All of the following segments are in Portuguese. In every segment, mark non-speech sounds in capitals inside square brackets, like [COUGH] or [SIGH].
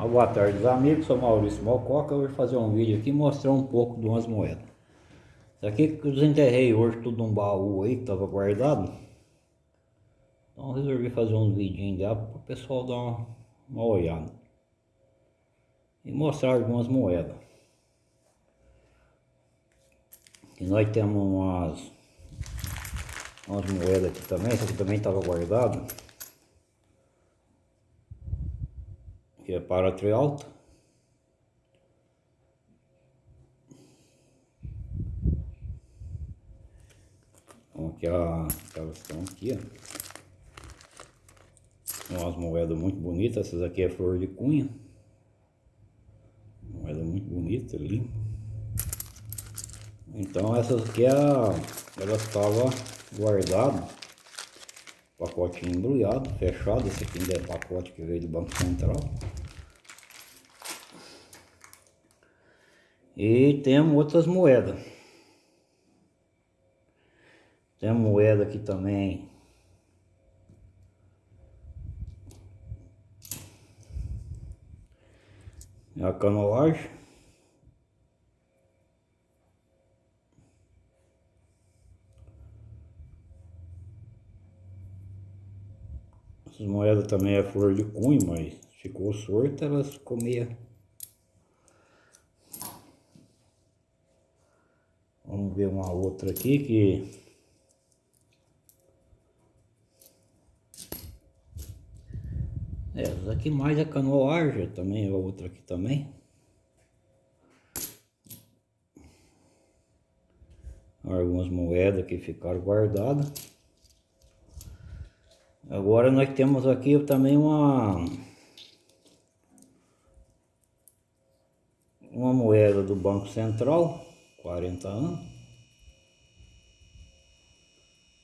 Uma boa tarde, os amigos. Sou Maurício Malcoca. Vou fazer um vídeo aqui mostrar um pouco de umas moedas. Isso aqui que eu desenterrei hoje tudo num baú aí que estava guardado. Então resolvi fazer um vidinho dela para o pessoal dar uma, uma olhada. E mostrar algumas moedas. E nós temos umas, umas moedas aqui também. Essa aqui também estava guardado. Que é para trialto. Então aqui a, elas estão aqui, ó. Umas moedas muito bonitas, essas aqui é flor de cunha. Moeda muito bonita, limpa. Então essas aqui é a, elas estavam guardadas pacotinho embrulhado, fechado, esse aqui ainda é pacote que veio do Banco Central. E temos outras moedas. Tem moeda aqui também. É a canoagem. Essas moedas também é flor de cunho, mas ficou sorta, elas comiam Vamos ver uma outra aqui que... Essa aqui mais é canoagem, também é outra aqui também. Algumas moedas que ficaram guardadas. Agora nós temos aqui também uma... Uma moeda do Banco Central 40 anos.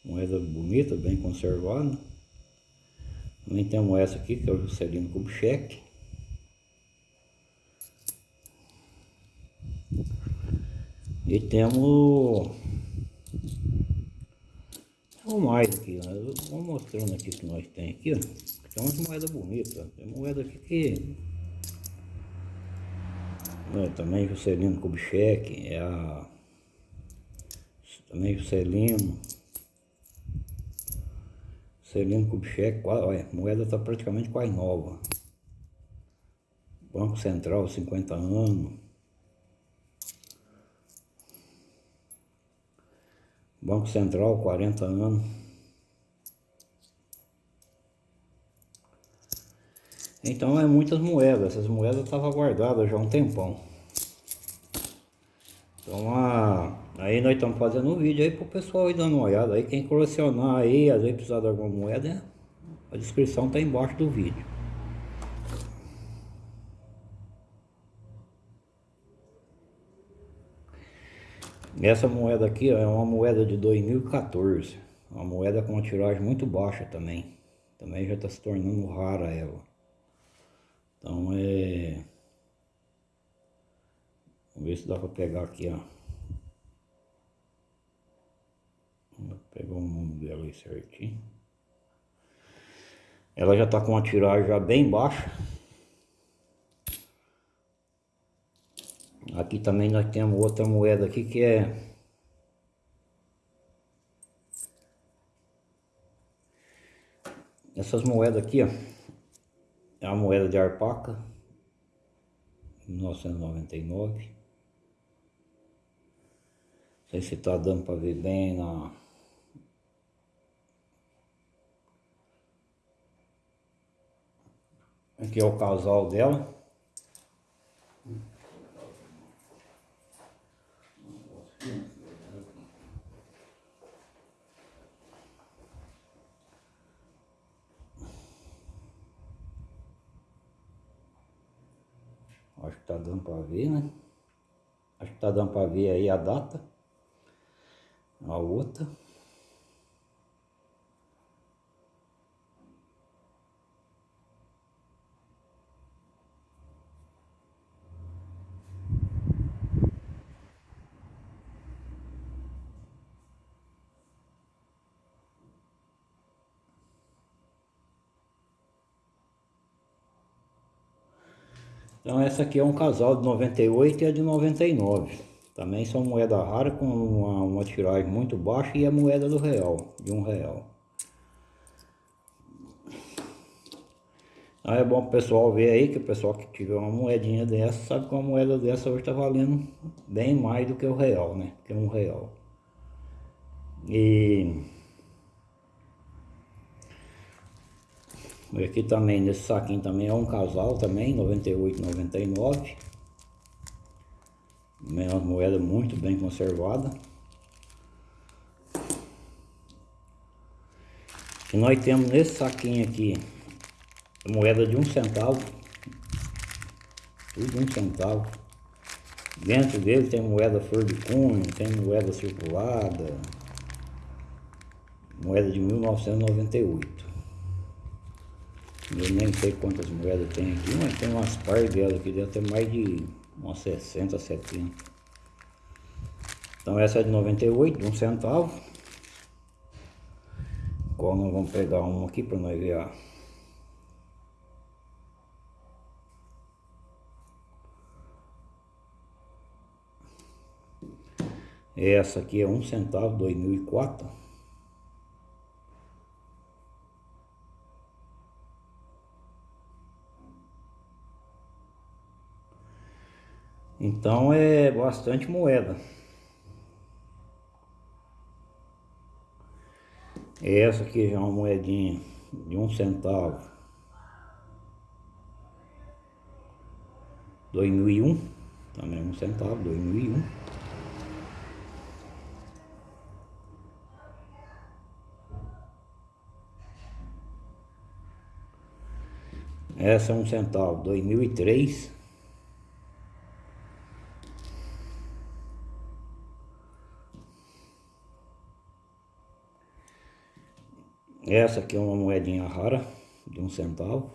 Moeda bonita, bem conservada. Também temos essa aqui, que é o Juscelino Kubitschek. E temos... Temos mais aqui, né? Vou mostrando aqui o que nós tem aqui, ó. Tem umas moedas bonitas. Tem moeda aqui que também Juscelino Kubitschek, é a... Também Juscelino. Juscelino Kubitschek, olha, a moeda está praticamente quase nova. Banco Central, 50 anos. Banco Central, 40 anos. Então é muitas moedas, essas moedas estavam guardadas já há um tempão. Então a, aí nós estamos fazendo um vídeo aí para o pessoal ir dando uma olhada. Aí quem colecionar aí, às vezes precisar de alguma moeda, a descrição está embaixo do vídeo. Essa moeda aqui ó, é uma moeda de 2014. Uma moeda com uma tiragem muito baixa também. Também já está se tornando rara ela. Então é... Vamos ver se dá para pegar aqui, ó. Vou pegar o nome dela aí certinho. Ela já está com a tiragem já bem baixa. Aqui também nós temos outra moeda aqui que é... Essas moedas aqui, ó. É uma moeda de arpaca, 1999. Não sei se está dando para ver bem na... Aqui é o casal dela. Acho que tá dando para ver, né? Acho que tá dando para ver aí a data. A outra. Então essa aqui é um casal de 98 e a de 99. Também são moeda rara com uma, uma tiragem muito baixa e a moeda do real, de um real. Então é bom o pessoal ver aí, que o pessoal que tiver uma moedinha dessa, sabe que uma moeda dessa hoje está valendo bem mais do que o real, né? Que um real. E Aqui também, nesse saquinho também é um casal também, 98, 99. É uma moeda muito bem conservada. E nós temos nesse saquinho aqui, moeda de um centavo. Tudo um centavo. Dentro dele tem moeda flor de cunho, tem moeda circulada. Moeda de 1998. Eu nem sei quantas moedas tem aqui, mas tem umas par delas aqui, deve ter mais de umas 60, 70. Então essa é de 98, de um centavo. Qual nós vamos pegar uma aqui para nós ver a... Essa aqui é um centavo, 2004. Então é bastante moeda. Essa aqui já é uma moedinha de um centavo. 2001, também um centavo, 2001. Essa é um centavo, 2003. Essa aqui é uma moedinha rara, de um centavo,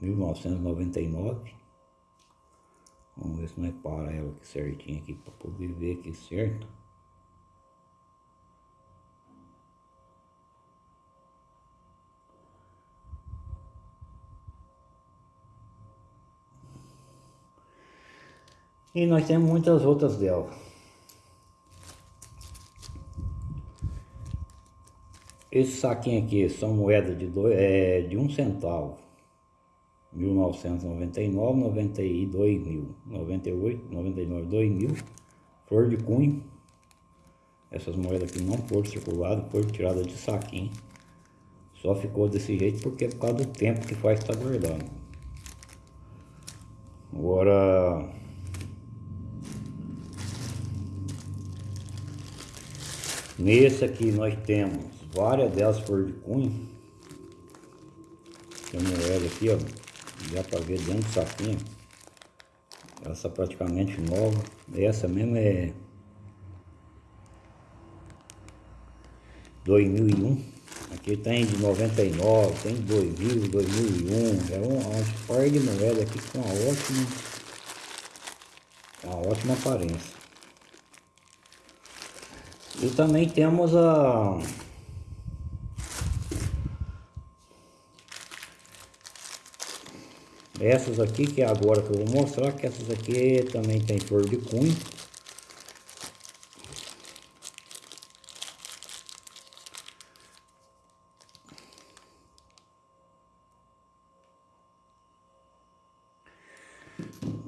1999. Vamos ver se não é para ela aqui certinho aqui, para poder ver aqui certo. E nós temos muitas outras dela. Esse saquinho aqui são moedas de, dois, é, de um centavo. 1999, 92 mil, 98, 99, 2000, flor de cunho. Essas moedas aqui não foram circuladas, foram tiradas de saquinho. Só ficou desse jeito porque é por causa do tempo que faz estar guardando. Agora... Nesse aqui nós temos várias delas flor de cunho. Tem moeda aqui, ó. Dá pra ver dentro do saquinho. Essa praticamente nova. Essa mesmo é 2001. Aqui tem de 99, tem de 2000, 2001. É um, um par de moeda aqui com uma ótima, uma ótima aparência. E também temos a Essas aqui, que é agora que eu vou mostrar, que essas aqui também tem flor de cunho.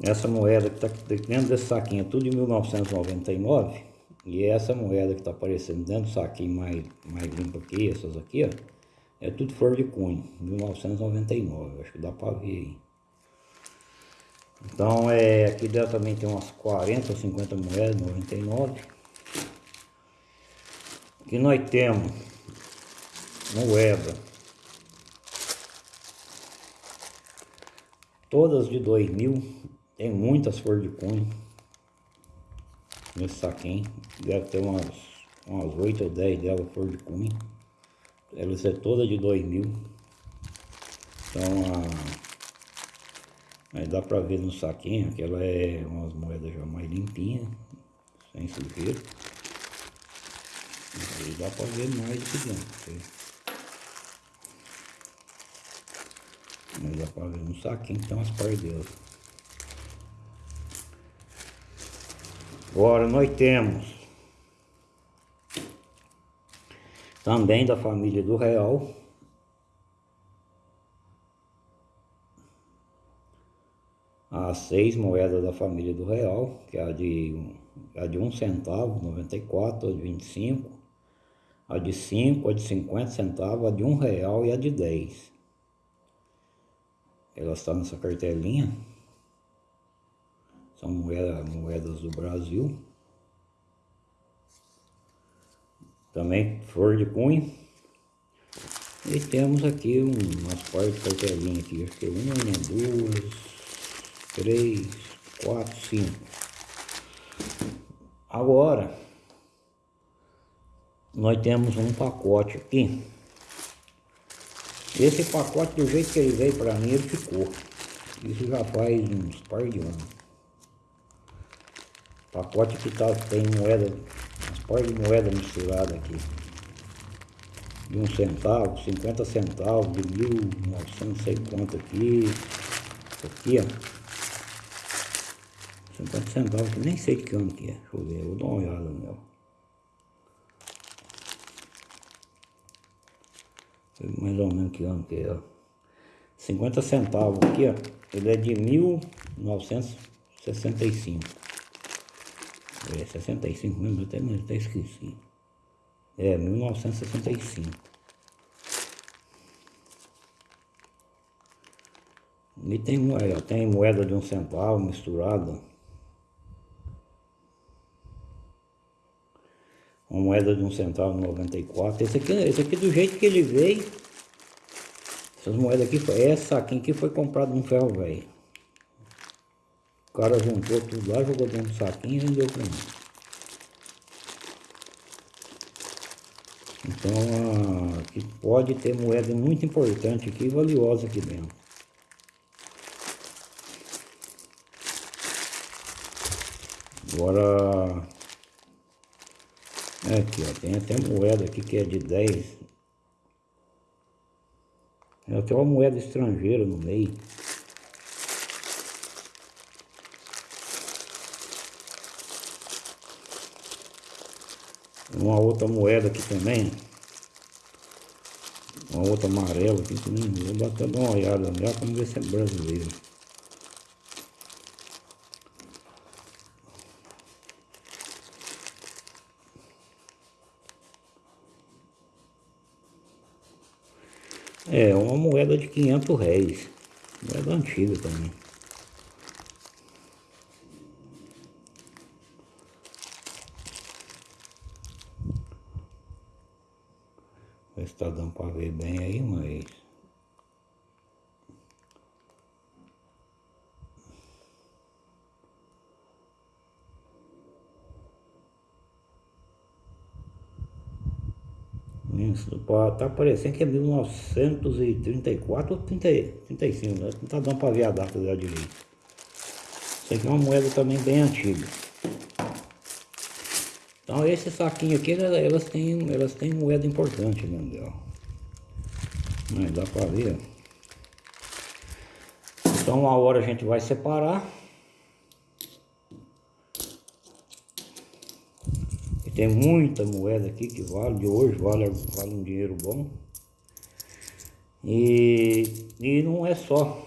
Essa moeda que está dentro desse saquinho é tudo de 1999. E essa moeda que está aparecendo dentro do saquinho mais, mais limpo aqui, essas aqui, ó. É tudo flor de cunho, 1999. Acho que dá para ver aí. Então, é, aqui dentro também tem umas 40 ou 50 moedas, 99. Aqui nós temos moeda. Todas de 2000. Tem muitas flores de cunho. Nesse saquinho. Deve ter umas, umas 8 ou 10 delas flor de cunho. Elas é toda de 2000. Então, a Aí dá pra ver no saquinho que ela é umas moedas já mais limpinhas, sem sujeira. Aí dá pra ver mais de dentro. Mas dá pra ver no saquinho então as paredes. dela. Agora nós temos também da família do Real As seis moedas da família do Real, que é a de, a de um centavo, 94, a de 25, a de 5, a de 50 centavos, a de um real e a de 10. Elas estão nessa cartelinha. São moedas, moedas do Brasil. Também flor de cunho. E temos aqui umas partes de cartelinha aqui. Acho que uma, duas, três, quatro, cinco. Agora, nós temos um pacote aqui. Esse pacote, do jeito que ele veio para mim, ele ficou. Isso já faz uns par de anos. Pacote que tá, tem moeda, umas par de moeda misturada aqui. De um centavo, 50 centavos, de mil, novecentos, sei quanto aqui. Aqui, ó. 50 centavos, que nem sei de que ano que é. Deixa eu ver, eu vou dar uma olhada meu. mais ou menos que ano que é, ó. 50 centavos aqui, ó, ele é de 1965. É, 65 mesmo, até, até esqueci. É, 1965. E tem, moeda, tem moeda de um centavo misturada. Uma moeda de um centavo 94. Esse aqui, esse aqui do jeito que ele veio, essas moedas aqui, essa aqui foi comprado num ferro velho. O cara juntou tudo lá, jogou dentro do saquinho e vendeu para mim. Então aqui pode ter moeda muito importante aqui, valiosa aqui dentro. Agora Aqui, ó, tem até moeda aqui que é de 10. Tem até uma moeda estrangeira no meio. Uma outra moeda aqui também. Uma outra amarela aqui também. Vou até dar uma olhada nela para ver se é brasileiro. É, uma moeda de 500 réis. Moeda antiga também. Ver se tá dando para ver bem aí, mas... Isso, tá parecendo que é 1934 ou 30, 35, né? Não tá dando para ver a data dela direito. Isso aqui é uma moeda também bem antiga. Então esse saquinho aqui, elas têm, elas têm moeda importante dentro dela. Mas dá para ver. Então a hora a gente vai separar. Tem muita moeda aqui que vale, de hoje vale, vale um dinheiro bom. E, e não é só.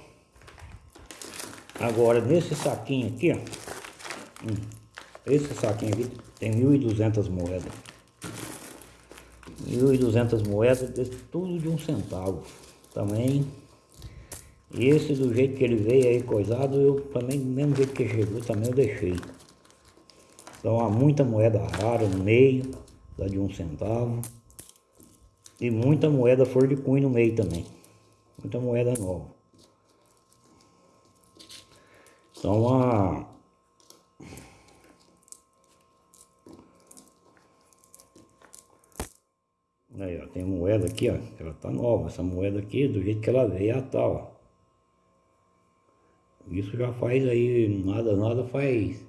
Agora, nesse saquinho aqui, ó. Hum, esse saquinho aqui tem 1.200 moedas. 1.200 moedas, tudo de um centavo. Também, esse do jeito que ele veio aí coisado, eu também, do mesmo jeito que chegou, também eu deixei. Então há muita moeda rara no meio, da de um centavo. E muita moeda flor de cunho no meio também. Muita moeda nova. Então a... Aí, ó, tem moeda aqui, ó, ela tá nova, essa moeda aqui, do jeito que ela veio, tá, ó. Isso já faz aí, nada, nada faz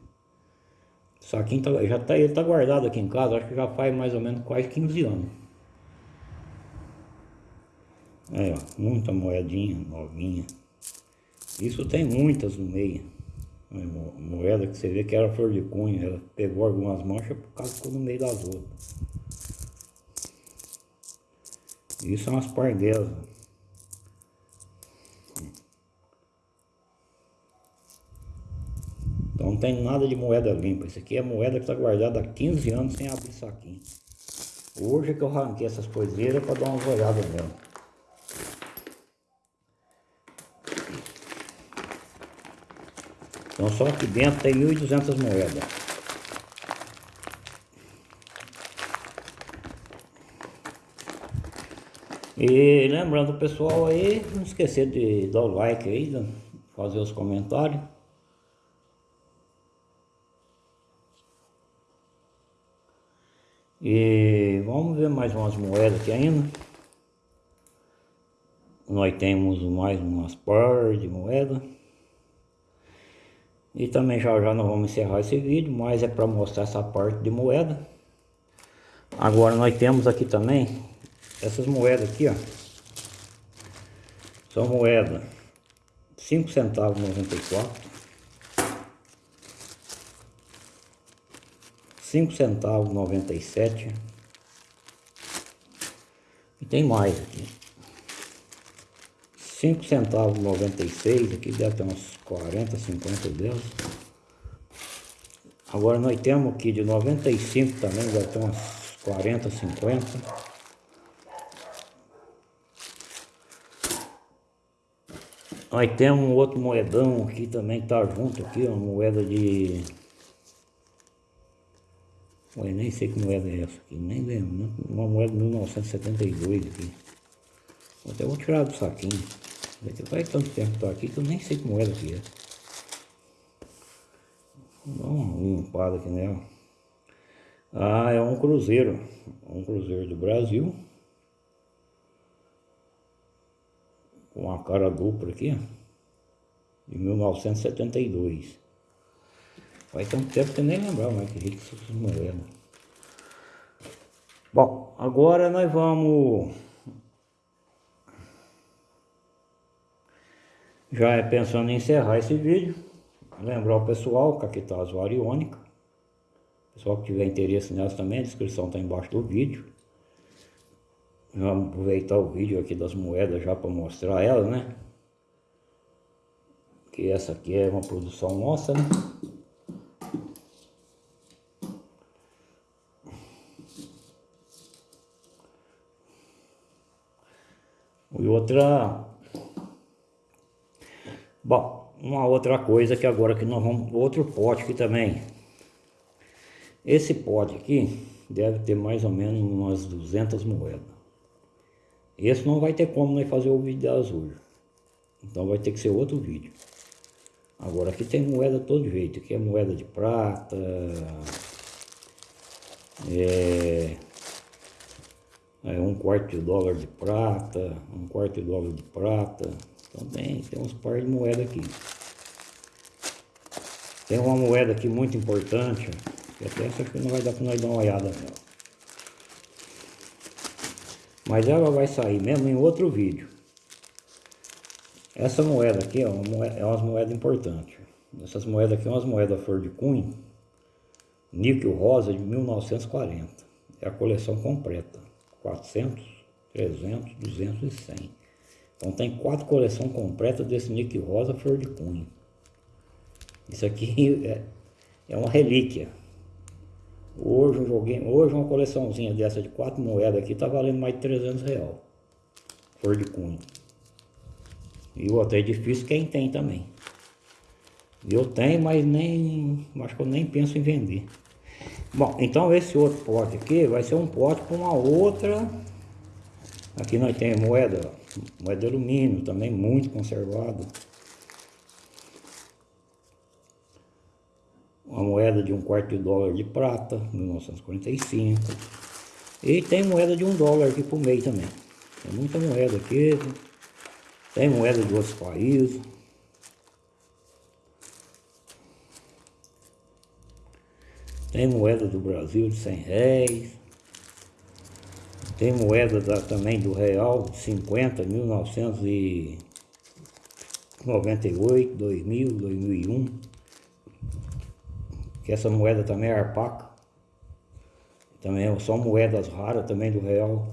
saquinho tá, já tá, ele tá guardado aqui em casa, acho que já faz mais ou menos quase 15 anos. Aí, ó, muita moedinha novinha. Isso tem muitas no meio. moeda que você vê que era flor de cunha, ela pegou algumas manchas por causa ficou no meio das outras. Isso são as parguelas. Então não tem nada de moeda limpa. Isso aqui é moeda que está guardada há 15 anos sem abrir saquinho. Hoje que eu arranquei essas coiseiras para dar uma olhada nela. Então só aqui dentro tem 1.200 moedas. E lembrando pessoal aí, não esquecer de dar o like aí, fazer os comentários. E vamos ver mais umas moedas aqui ainda. Nós temos mais umas par de moeda. E também já já nós vamos encerrar esse vídeo, mas é para mostrar essa parte de moeda. Agora nós temos aqui também essas moedas aqui, ó. São moedas 5 centavos 94. 5 centavos 97. E tem mais aqui. 5 centavos 96, aqui deve ter uns 40, 50 delas. Agora nós temos aqui de 95 também, deve ter uns 40, 50. Nós temos um outro moedão aqui também que tá junto aqui, uma moeda de... Eu nem sei que moeda é essa aqui, nem lembro, né? uma moeda de 1972 aqui. Até vou tirar do saquinho. Faz tanto tempo que tô aqui que eu nem sei como era que é. Vou dar uma limpada aqui nela. Ah, é um cruzeiro. Um cruzeiro do Brasil. Com uma cara dupla aqui, De 1972. Faz tanto tempo que nem lembrava mais que rico essas moedas. Bom, agora nós vamos Já é pensando em encerrar esse vídeo, lembrar o pessoal que aqui está as variônicas. Pessoal que tiver interesse nelas também, a descrição está embaixo do vídeo. Vamos aproveitar o vídeo aqui das moedas já para mostrar elas, né? Que essa aqui é uma produção nossa, né? E outra Bom, uma outra coisa que agora que nós vamos... Outro pote aqui também. Esse pote aqui deve ter mais ou menos umas 200 moedas. Esse não vai ter como nós fazer o vídeo das hoje. Então vai ter que ser outro vídeo. Agora aqui tem moeda todo jeito. Aqui é moeda de prata. É, é um quarto de dólar de prata. Um quarto de dólar de prata. Então tem, uns par de moeda aqui. Tem uma moeda aqui muito importante, que até essa aqui não vai dar para nós dar uma olhada nela. Mas ela vai sair mesmo em outro vídeo. Essa moeda aqui é uma moeda, é umas moedas importantes. Essas moedas aqui são umas moedas flor de cunho, níquel rosa de 1940. É a coleção completa. 400, 300, 200 e 100. Então tem quatro coleções completas desse Nick Rosa Flor de Cunha. Isso aqui [LAUGHS] é, é uma relíquia. Hoje, um joguinho, hoje uma coleçãozinha dessa de quatro moedas aqui tá valendo mais de 300 real. Flor de Cunha. E o outro é difícil quem tem também. Eu tenho, mas nem. Acho que eu nem penso em vender. Bom, então esse outro pote aqui vai ser um pote com uma outra. Aqui nós temos moeda, moeda de alumínio, também muito conservada. Uma moeda de um quarto de dólar de prata, 1945. E tem moeda de um dólar aqui por meio também. Tem muita moeda aqui. Tem moeda de outros países. Tem moeda do Brasil de 100 reais. Tem moeda da, também do real 50, 1998, 2000, 2001. que essa moeda também é arpaca. Também são moedas raras também do real.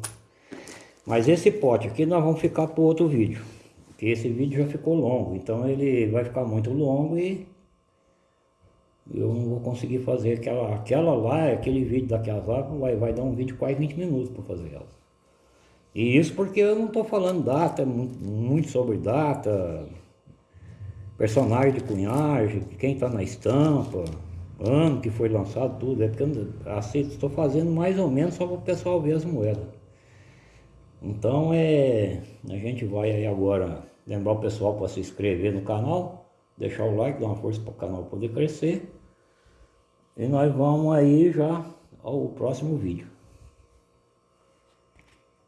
Mas esse pote aqui nós vamos ficar para outro vídeo. Porque esse vídeo já ficou longo, então ele vai ficar muito longo e eu não vou conseguir fazer aquela, aquela lá, aquele vídeo daquelas lá, vai, vai dar um vídeo quase 20 minutos para fazer ela. E isso porque eu não estou falando data, muito sobre data, personagem de cunhagem, quem está na estampa, ano que foi lançado, tudo. É porque eu assim, estou fazendo mais ou menos só para o pessoal ver as moedas. Então é. A gente vai aí agora lembrar o pessoal para se inscrever no canal, deixar o like, dar uma força para o canal poder crescer. E nós vamos aí já ao próximo vídeo.